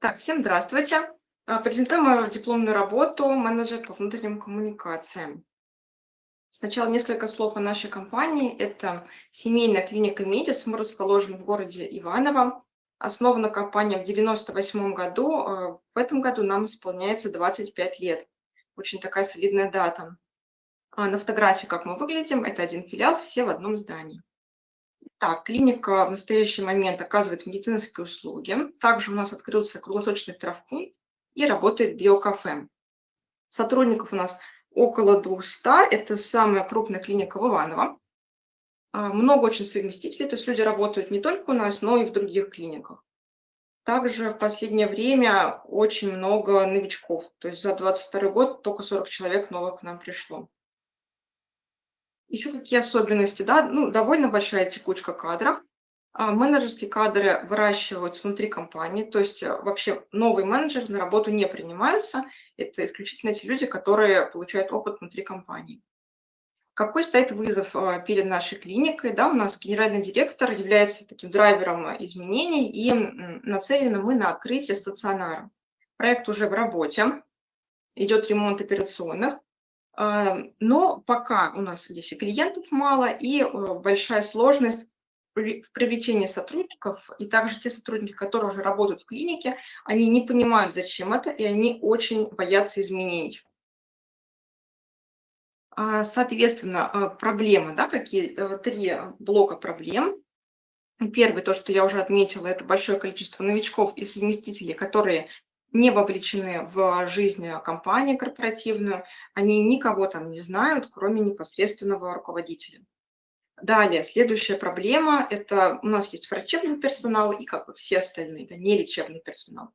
Так, всем здравствуйте. А, Презентую мою дипломную работу «Менеджер по внутренним коммуникациям». Сначала несколько слов о нашей компании. Это семейная клиника «Медис». Мы расположены в городе Иваново. Основана компания в 98 году. а В этом году нам исполняется 25 лет. Очень такая солидная дата. А На фотографии, как мы выглядим, это один филиал, все в одном здании. Так, клиника в настоящий момент оказывает медицинские услуги. Также у нас открылся круглосуточный травмпункт и работает биокафе. Сотрудников у нас около 200. Это самая крупная клиника в Иваново. А, Много очень совместителей, то есть люди работают не только у нас, но и в других клиниках. Также в последнее время очень много новичков. То есть за 22 год только 40 человек новых к нам пришло. Еще какие особенности, да? Ну, довольно большая текучка кадров. А, Менеджерские кадры выращиваются внутри компании, то есть э, вообще новые менеджеры на работу не принимаются. Это исключительно те люди, которые получают опыт внутри компании. Какой стоит вызов а, перед нашей клиникой? Да, у нас генеральный директор является таким драйвером изменений, и нацелены мы на открытие стационара. Проект уже в работе, идет ремонт операционных, но пока у нас здесь и клиентов мало, и э, большая сложность в привлечении сотрудников, и также те сотрудники, которые уже работают в клинике, они не понимают, зачем это, и они очень боятся изменений. А, Соответственно, а, проблемы, да, какие э, три блока проблем. Первый, то, что я уже отметила, это большое количество новичков и совместителей, которые не вовлечены в жизнь компании корпоративную, они никого там не знают, кроме непосредственного руководителя. Далее, следующая проблема– это у нас есть врачебный персонал и как бы все остальные, это не лечебный персонал.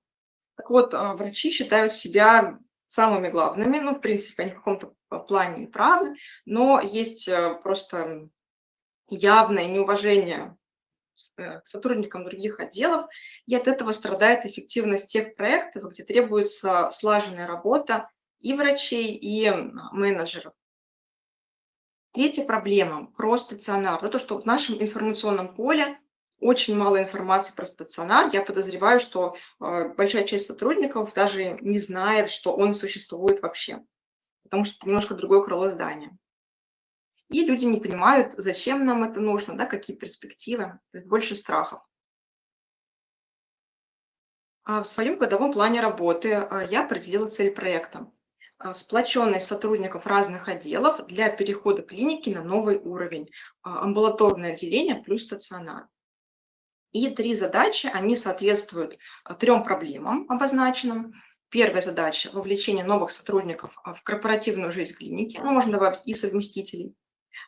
Так вот, а, врачи считают себя самыми главными, ну, в принципе, они в каком-то плане правы, но есть э, просто явное неуважение к сотрудникам других отделов, и от этого страдает эффективность тех проектов, где требуется слаженная работа и врачей, и менеджеров. Третья проблема– про стационар. Да, то, что в нашем информационном поле очень мало информации про стационар. Я подозреваю, что э, большая часть сотрудников даже не знает, что он существует вообще, потому что это немножко другое крыло здания. И люди не понимают, зачем нам это нужно, да, какие перспективы, больше страхов. А В своем годовом плане работы а, я определила цель проекта. А, Сплоченность сотрудников разных отделов для перехода клиники на новый уровень. Амбулаторное отделение плюс стационар. И три задачи, они соответствуют трем проблемам обозначенным. Первая задача– вовлечение новых сотрудников в корпоративную жизнь клиники, ну, можно добавить и совместителей.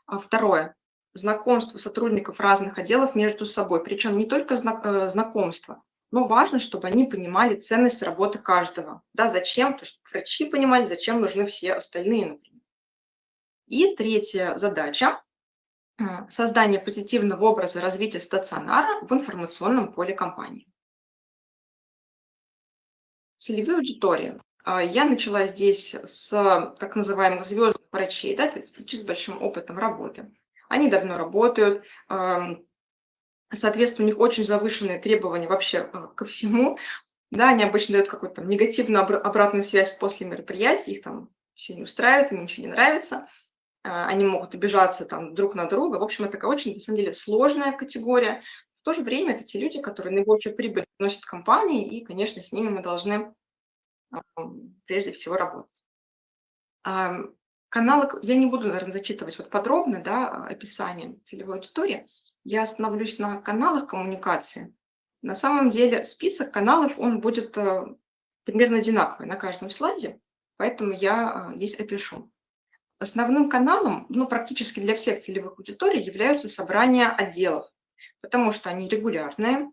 А Второе– знакомство сотрудников разных отделов между собой, причем не только э, знакомство, но важно, чтобы они понимали ценность работы каждого. Да, зачем, то есть врачи понимали, зачем нужны все остальные, например. И третья задача а, создание позитивного образа развития стационара в информационном поле компании. Целевые аудитории. А, Я начала здесь с так называемых звездных врачей, да, с большим опытом работы. Они давно работают, соответственно, у них очень завышенные требования вообще а, ко всему. Да, они обычно дают какую-то негативную обра- обратную связь после мероприятий, их там все не устраивает, им ничего не нравится а, они могут обижаться там друг на друга. В общем, это такая очень, на самом деле, сложная категория. В то же время это те люди, которые наибольшую прибыль приносят компании, и, конечно, с ними мы должны прежде всего работать. Каналы, я не буду, наверное, зачитывать вот подробно да, а, описание целевой аудитории. Я остановлюсь на каналах коммуникации. На самом деле список каналов, он будет э, примерно одинаковый на каждом слайде, поэтому я а, здесь опишу. Основным каналом, ну, практически для всех целевых аудиторий являются собрания отделов, потому что они регулярные,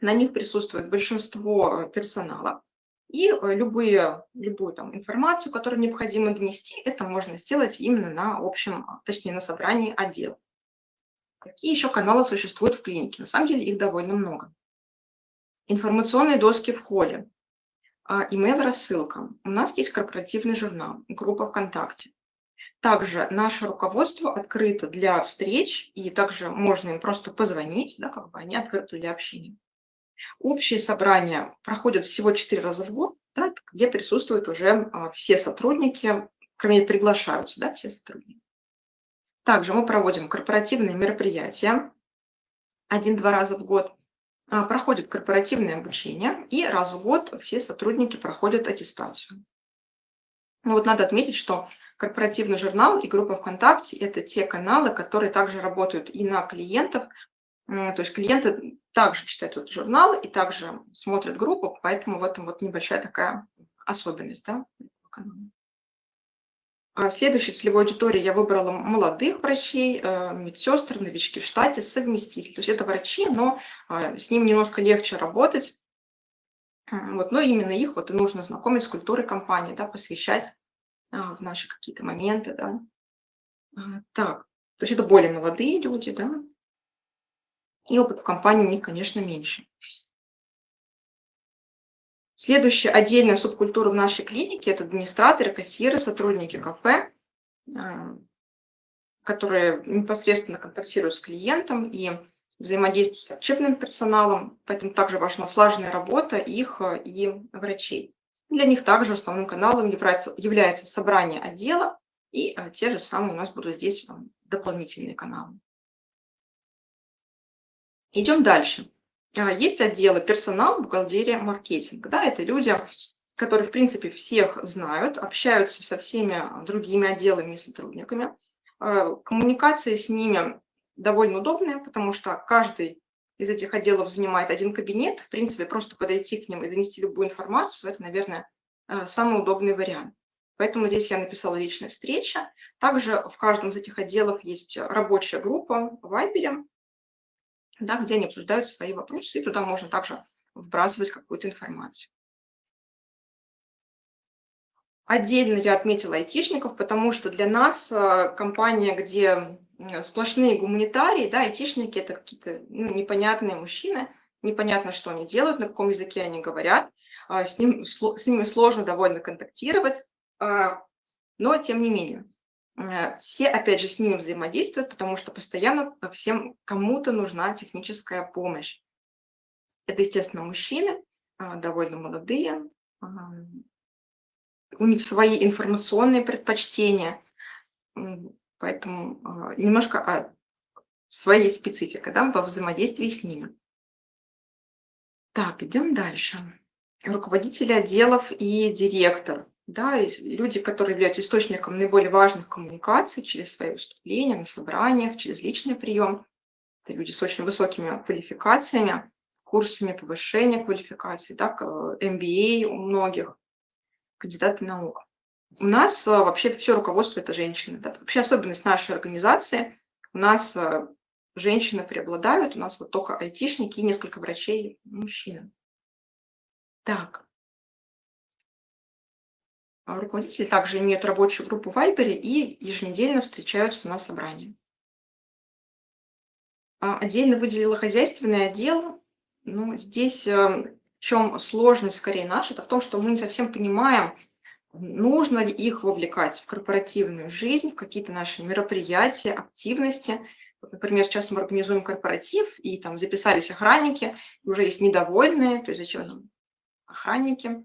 на них присутствует большинство э, персонала, и э, любые, любую там информацию, которую необходимо донести, это можно сделать именно на общем, а, точнее, на собрании отдела. Какие еще каналы существуют в клинике? На самом деле их довольно много. Информационные доски в холле, а, имейл-рассылка. У нас есть корпоративный журнал, группа ВКонтакте. Также наше руководство открыто для встреч, и также можно им просто позвонить, да, как бы они открыты для общения. Общие собрания проходят всего 4 раза в год, да, где присутствуют уже а, все сотрудники, кроме приглашаются, да, все сотрудники. Также мы проводим корпоративные мероприятия один-два раза в год, а, проходит корпоративное обучение, и раз в год все сотрудники проходят аттестацию. Ну вот надо отметить, что корпоративный журнал и группа ВКонтакте – это те каналы, которые также работают и на клиентов. То есть клиенты также читают этот журнал и также смотрят группу, поэтому в этом вот небольшая такая особенность. Да? А следующей целевой аудиторией я выбрала молодых врачей, э, медсестр, новички в штате, совместитель. То есть это врачи, но а, с ним немножко легче работать. Вот, но именно их вот и нужно знакомить с культурой компании, да, посвящать в наши какие-то моменты, да. А, так, то есть это более молодые люди, да, и опыт в компании у них, конечно, меньше. Следующая отдельная субкультура в нашей клинике – это администраторы, кассиры, сотрудники кафе, а, которые непосредственно контактируют с клиентом и взаимодействуют с учебным персоналом, поэтому также важна слаженная работа их и врачей. Для них также основным каналом является, является собрание отдела, и а, те же самые у нас будут здесь дополнительные каналы. Идем дальше. А, есть отделы персонал, бухгалтерия, маркетинг. Да, это люди, которые, в принципе, всех знают, общаются со всеми другими отделами и сотрудниками. Коммуникация с ними довольно удобная, потому что каждый из этих отделов занимает один кабинет, в принципе, просто подойти к ним и донести любую информацию, это, наверное, э, самый удобный вариант. Поэтому здесь я написала личная встреча. Также в каждом из этих отделов есть рабочая группа в Вайбере, да, где они обсуждают свои вопросы, и туда можно также вбрасывать какую-то информацию. Отдельно я отметила айтишников, потому что для нас э, компания, где сплошные гуманитарии, да, айтишники – это какие-то ну, непонятные мужчины, непонятно, что они делают, на каком языке они говорят, а, с, ним, с ними сложно довольно контактировать, а, но тем не менее. Э, все, опять же, с ними взаимодействуют, потому что постоянно всем кому-то нужна техническая помощь. Это, естественно, мужчины, а, довольно молодые, у них свои информационные предпочтения, Поэтому а, немножко о своей специфике да, во взаимодействии с ними. Так, идем дальше. Руководители отделов и директор. Да, люди, которые являются источником наиболее важных коммуникаций через свои выступления на собраниях, через личный прием. Это люди с очень высокими квалификациями, курсами повышения квалификации, да, MBA у многих, кандидаты наук. У нас а, вообще все руководство – это женщины. Да? Вообще особенность нашей организации – у нас а, женщины преобладают, у нас вот только айтишники и несколько врачей мужчины. Так. А руководители также имеют рабочую группу в Вайбере и еженедельно встречаются на собрании. Отдельно выделила хозяйственный отдел. Ну, здесь в чем сложность скорее наша, это в том, что мы не совсем понимаем, нужно ли их вовлекать в корпоративную жизнь, в какие-то наши мероприятия, активности. Вот, например, сейчас мы организуем корпоратив, и там записались охранники, уже есть недовольные, то есть зачем нам охранники.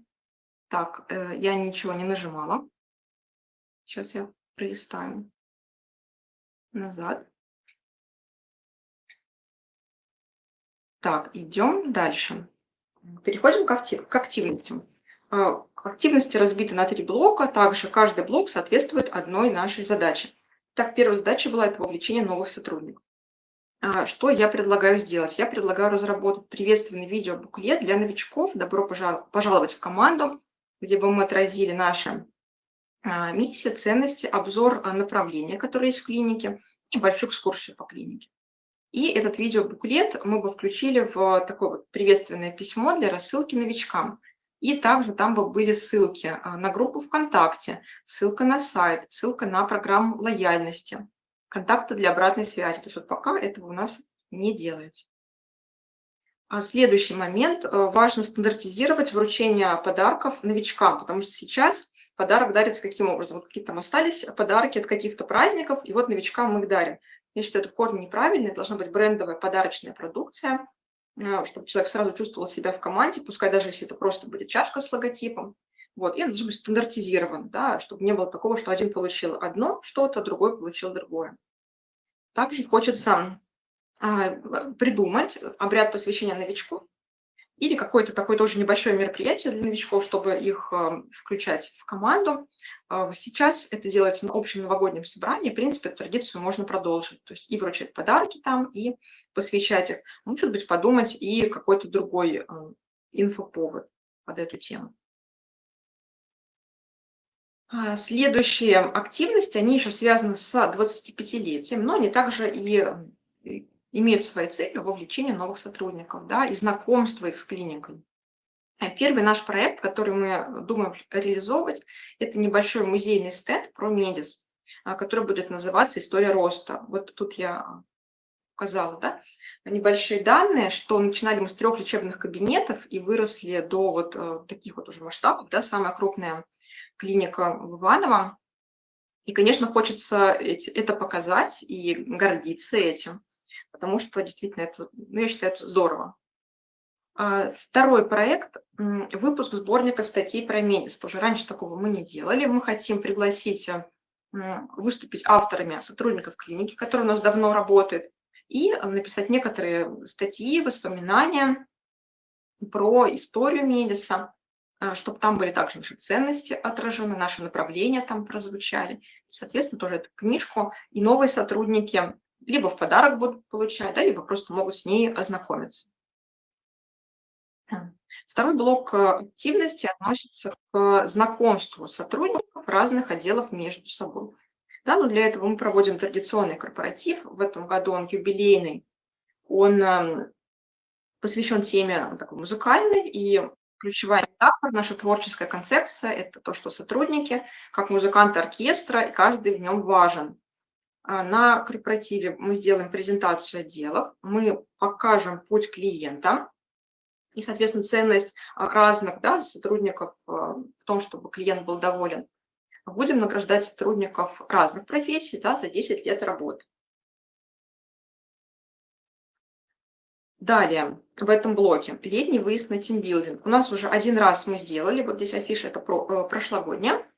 Так, э, я ничего не нажимала. Сейчас я пролистаю назад. Так, идем дальше. Переходим к, актив, к активностям. А, активности разбиты на три блока, также каждый блок соответствует одной нашей задаче. Так, первая задача была это вовлечение новых сотрудников. А, что я предлагаю сделать? Я предлагаю разработать приветственный видеобуклет для новичков «Добро пожаловать в команду», где бы мы отразили наши а, миссии, ценности, обзор направления, которые есть в клинике, и большую экскурсию по клинике. И этот видеобуклет мы бы включили в такое вот приветственное письмо для рассылки новичкам. И также там бы были ссылки а, на группу ВКонтакте, ссылка на сайт, ссылка на программу лояльности, контакты для обратной связи. То есть вот пока этого у нас не делается. А следующий момент. Э, важно стандартизировать вручение подарков новичкам, потому что сейчас подарок дарится каким образом? Вот какие-то там остались подарки от каких-то праздников, и вот новичкам мы их дарим. Я считаю, это в корне неправильно, должна быть брендовая подарочная продукция, э, чтобы человек сразу чувствовал себя в команде, пускай даже если это просто будет чашка с логотипом. Вот, и он должен быть стандартизирован, да, чтобы не было такого, что один получил одно что-то, другой получил другое. Также хочется придумать обряд посвящения новичку, или какое-то такое тоже небольшое мероприятие для новичков, чтобы их э, включать в команду. Э, сейчас это делается на общем новогоднем собрании. В принципе, традицию можно продолжить. То есть и вручать подарки там, и посвящать их. Может быть, подумать и какой-то другой э, инфоповод под эту тему. А, следующие активности, они еще связаны с 25-летием, но они также и имеют своей целью вовлечение новых сотрудников да, и знакомство их с клиникой. А первый наш проект, который мы думаем реализовывать, это небольшой музейный стенд про Медис, а, который будет называться «История роста». Вот тут я указала, да, небольшие данные, что начинали мы с трех лечебных кабинетов и выросли до вот э, таких вот уже масштабов, да, самая крупная клиника в Иваново. И, конечно, хочется это показать и гордиться этим потому что действительно это, ну, я считаю, это здорово. А, второй проект – выпуск сборника статей про Медис. Тоже раньше такого мы не делали. Мы хотим пригласить э, выступить авторами сотрудников клиники, которые у нас давно работают, и написать некоторые статьи, воспоминания про историю Медиса, э, чтобы там были также наши ценности отражены, наши направления там прозвучали. Соответственно, тоже эту книжку и новые сотрудники либо в подарок будут получать, да, либо просто могут с ней ознакомиться. Второй блок э, активности относится к знакомству сотрудников разных отделов между собой. Да, но для этого мы проводим традиционный корпоратив. В этом году он юбилейный. Он эм, посвящен теме такой музыкальной, и ключевая метафора, наша творческая концепция – это то, что сотрудники, как музыканты оркестра, и каждый в нем важен. А, на корпоративе мы сделаем презентацию отделов, мы покажем путь клиента и, соответственно, ценность а, разных да, сотрудников а, в том, чтобы клиент был доволен. Будем награждать сотрудников разных профессий да, за 10 лет работы. Далее, в этом блоке, летний выезд на тимбилдинг. У нас уже один раз мы сделали, вот здесь афиша, это про, э, прошлогодняя.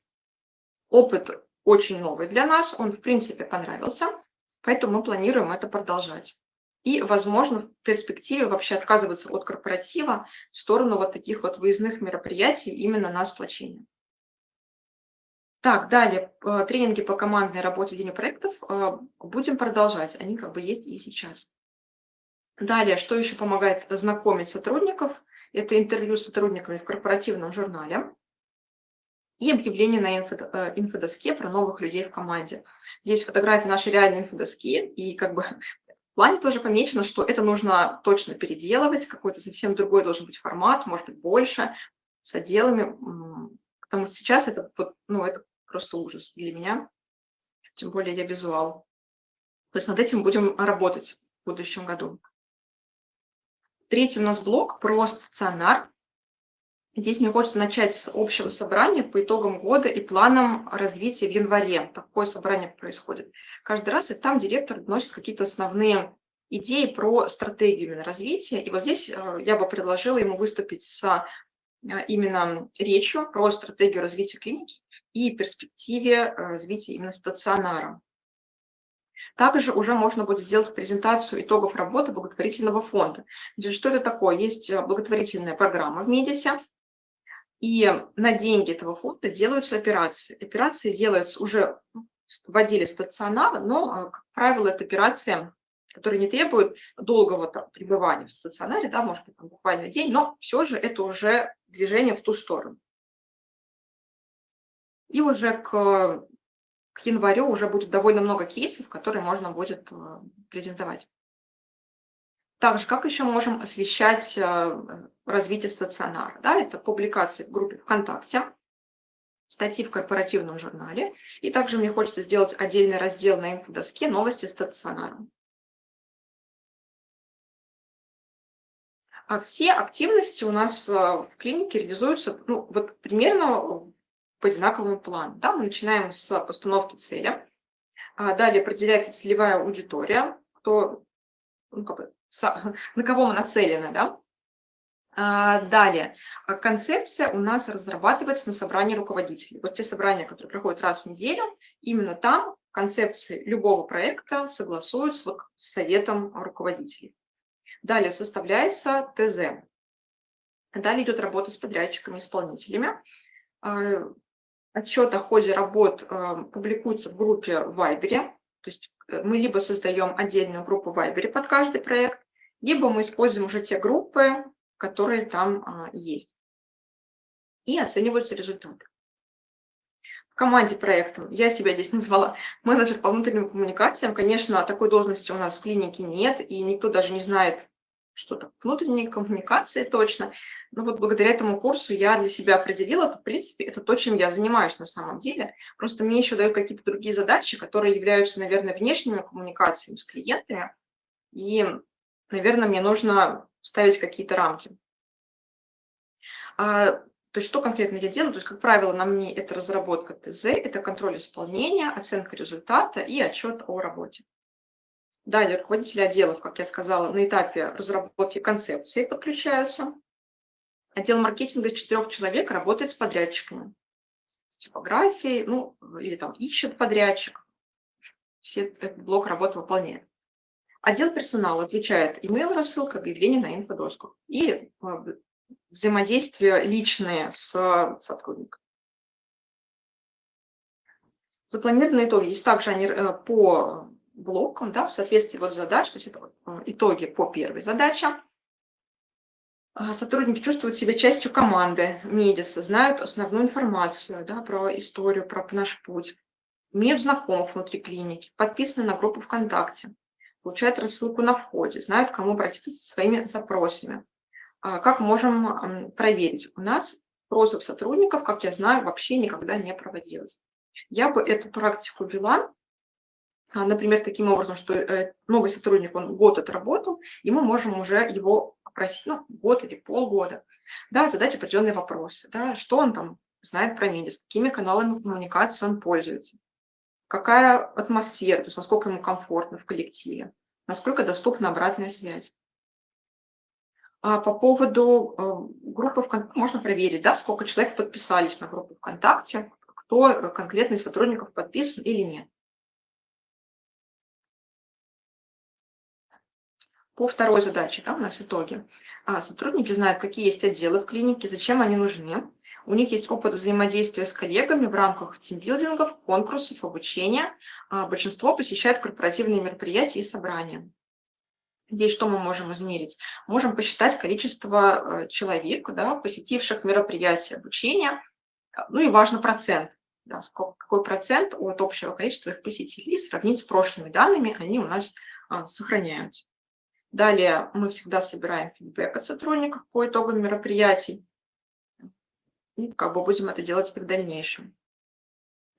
Опыт очень новый для нас, он в принципе понравился, поэтому мы планируем это продолжать. И, возможно, в перспективе вообще отказываться от корпоратива в сторону вот таких вот выездных мероприятий именно на сплочение. Так, далее, э, тренинги по командной работе, ведению проектов э, будем продолжать, они как бы есть и сейчас. Далее, что еще помогает знакомить сотрудников, это интервью с сотрудниками в корпоративном журнале и объявление на инфо, э, инфодоске про новых людей в команде. Здесь фотографии нашей реальной инфодоски, и как бы в плане тоже помечено, что это нужно точно переделывать, какой-то совсем другой должен быть формат, может быть, больше, с отделами, потому что сейчас это, ну, это просто ужас для меня, тем более я визуал. То есть над этим будем работать в будущем году. Третий у нас блок про стационар. Здесь мне хочется начать с общего собрания по итогам года и планам развития в январе. Такое собрание происходит каждый раз, и там директор вносит какие-то основные идеи про стратегию развития. И вот здесь э, я бы предложила ему выступить с э, именно речью про стратегию развития клиники и перспективе э, развития именно стационара. Также уже можно будет сделать презентацию итогов работы благотворительного фонда. Что это такое? Есть благотворительная программа в Медисе, и на деньги этого фонда делаются операции. Операции делаются уже в отделе но, а, как правило, это операция, которая не требует долгого там, пребывания в стационаре, да, может быть, там, буквально день, но все же это уже движение в ту сторону. И уже к, к январю уже будет довольно много кейсов, которые можно будет а, презентовать. Также, как еще можем освещать э, развитие стационара? Да, это публикации в группе ВКонтакте, статьи в корпоративном журнале. И также мне хочется сделать отдельный раздел на инфодоске «Новости стационара». А все активности у нас э, в клинике реализуются ну, вот примерно по одинаковому плану. Да? Мы начинаем с постановки цели, а далее определяется целевая аудитория, кто ну, как бы на кого мы нацелены, да? А, далее, концепция у нас разрабатывается на собрании руководителей. Вот те собрания, которые проходят раз в неделю, именно там концепции любого проекта согласуются вот с советом руководителей. Далее составляется ТЗ. Далее идет работа с подрядчиками, исполнителями. А, отчет о ходе работ а, публикуется в группе в Вайбере. То есть э, мы либо создаем отдельную группу в Вайбере под каждый проект, либо мы используем уже те группы, которые там а, есть. И оцениваются результаты. В команде проекта я себя здесь назвала менеджер по внутренним коммуникациям. Конечно, такой должности у нас в клинике нет, и никто даже не знает, что то внутренние коммуникации точно. Но вот благодаря этому курсу я для себя определила, в принципе, это то, чем я занимаюсь на самом деле. Просто мне еще дают какие-то другие задачи, которые являются, наверное, внешними коммуникациями с клиентами. И, наверное, мне нужно ставить какие-то рамки. А, то есть что конкретно я делаю? То есть, как правило, на мне это разработка ТЗ, это контроль исполнения, оценка результата и отчет о работе. Далее руководители отделов, как я сказала, на этапе разработки концепции подключаются. Отдел маркетинга из четырех человек работает с подрядчиками, с типографией, ну, или там ищет подрядчик. Все этот блок работы выполняет. Отдел персонала отвечает email рассылка, объявление на инфодоску и а, взаимодействие личное с сотрудником. Запланированные итоги. Здесь также они э, по блокам, да, в соответствии вот задач, то есть это э, итоги по первой задаче. А, сотрудники чувствуют себя частью команды Медиса, знают основную информацию да, про историю, про наш путь, имеют знакомых внутри клиники, подписаны на группу ВКонтакте, получают рассылку на входе, знают, к кому обратиться со своими запросами. А, как можем проверить? У нас просьб сотрудников, как я знаю, вообще никогда не проводилось. Я бы эту практику вела а, например, таким образом, что э, новый сотрудник, он год отработал, и мы можем уже его опросить, ну, год или полгода, да, задать определенные вопросы, да, что он там знает про медиа, какими каналами коммуникации он пользуется, какая атмосфера, то есть насколько ему комфортно в коллективе, насколько доступна обратная связь. А по поводу э, группы ВКонтакте, можно проверить, да, сколько человек подписались на группу ВКонтакте, кто э, конкретный сотрудников подписан или нет. По второй задаче, да, у нас итоги. А, сотрудники знают, какие есть отделы в клинике, зачем они нужны. У них есть опыт взаимодействия с коллегами в рамках тимбилдингов, конкурсов, обучения. А, большинство посещают корпоративные мероприятия и собрания. Здесь что мы можем измерить? Можем посчитать количество э, человек, да, посетивших мероприятия обучения, ну и важно процент. Да, сколько, какой процент от общего количества их посетителей сравнить с прошлыми данными, они у нас а, сохраняются. Далее мы всегда собираем фидбэк от сотрудников по итогам мероприятий. И как бы будем это делать в дальнейшем.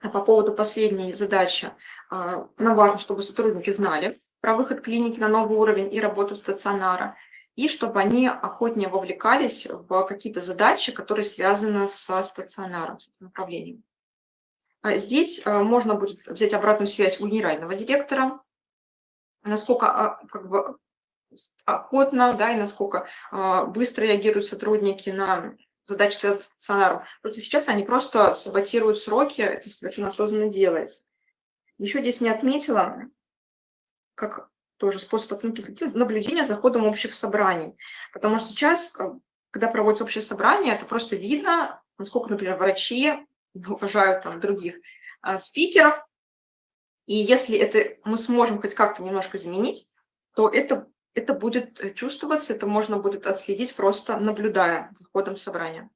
А по поводу последней задачи, а, нам важно, чтобы сотрудники знали про выход клиники на новый уровень и работу стационара, и чтобы они охотнее вовлекались в какие-то задачи, которые связаны со стационаром, с этим направлением. А здесь а, можно будет взять обратную связь у генерального директора, насколько как бы, охотно, да, и насколько быстро реагируют сотрудники на задачи, связанные с стационаром. Просто сейчас они просто саботируют сроки, это совершенно осознанно делается. Еще здесь не отметила, как тоже способ оценки наблюдения за ходом общих собраний. Потому что сейчас, когда проводится общее собрание, это просто видно, насколько, например, врачи уважают там других а, спикеров. И если это мы сможем хоть как-то немножко заменить, то это это будет э, чувствоваться, это можно будет отследить просто наблюдая за ходом собрания.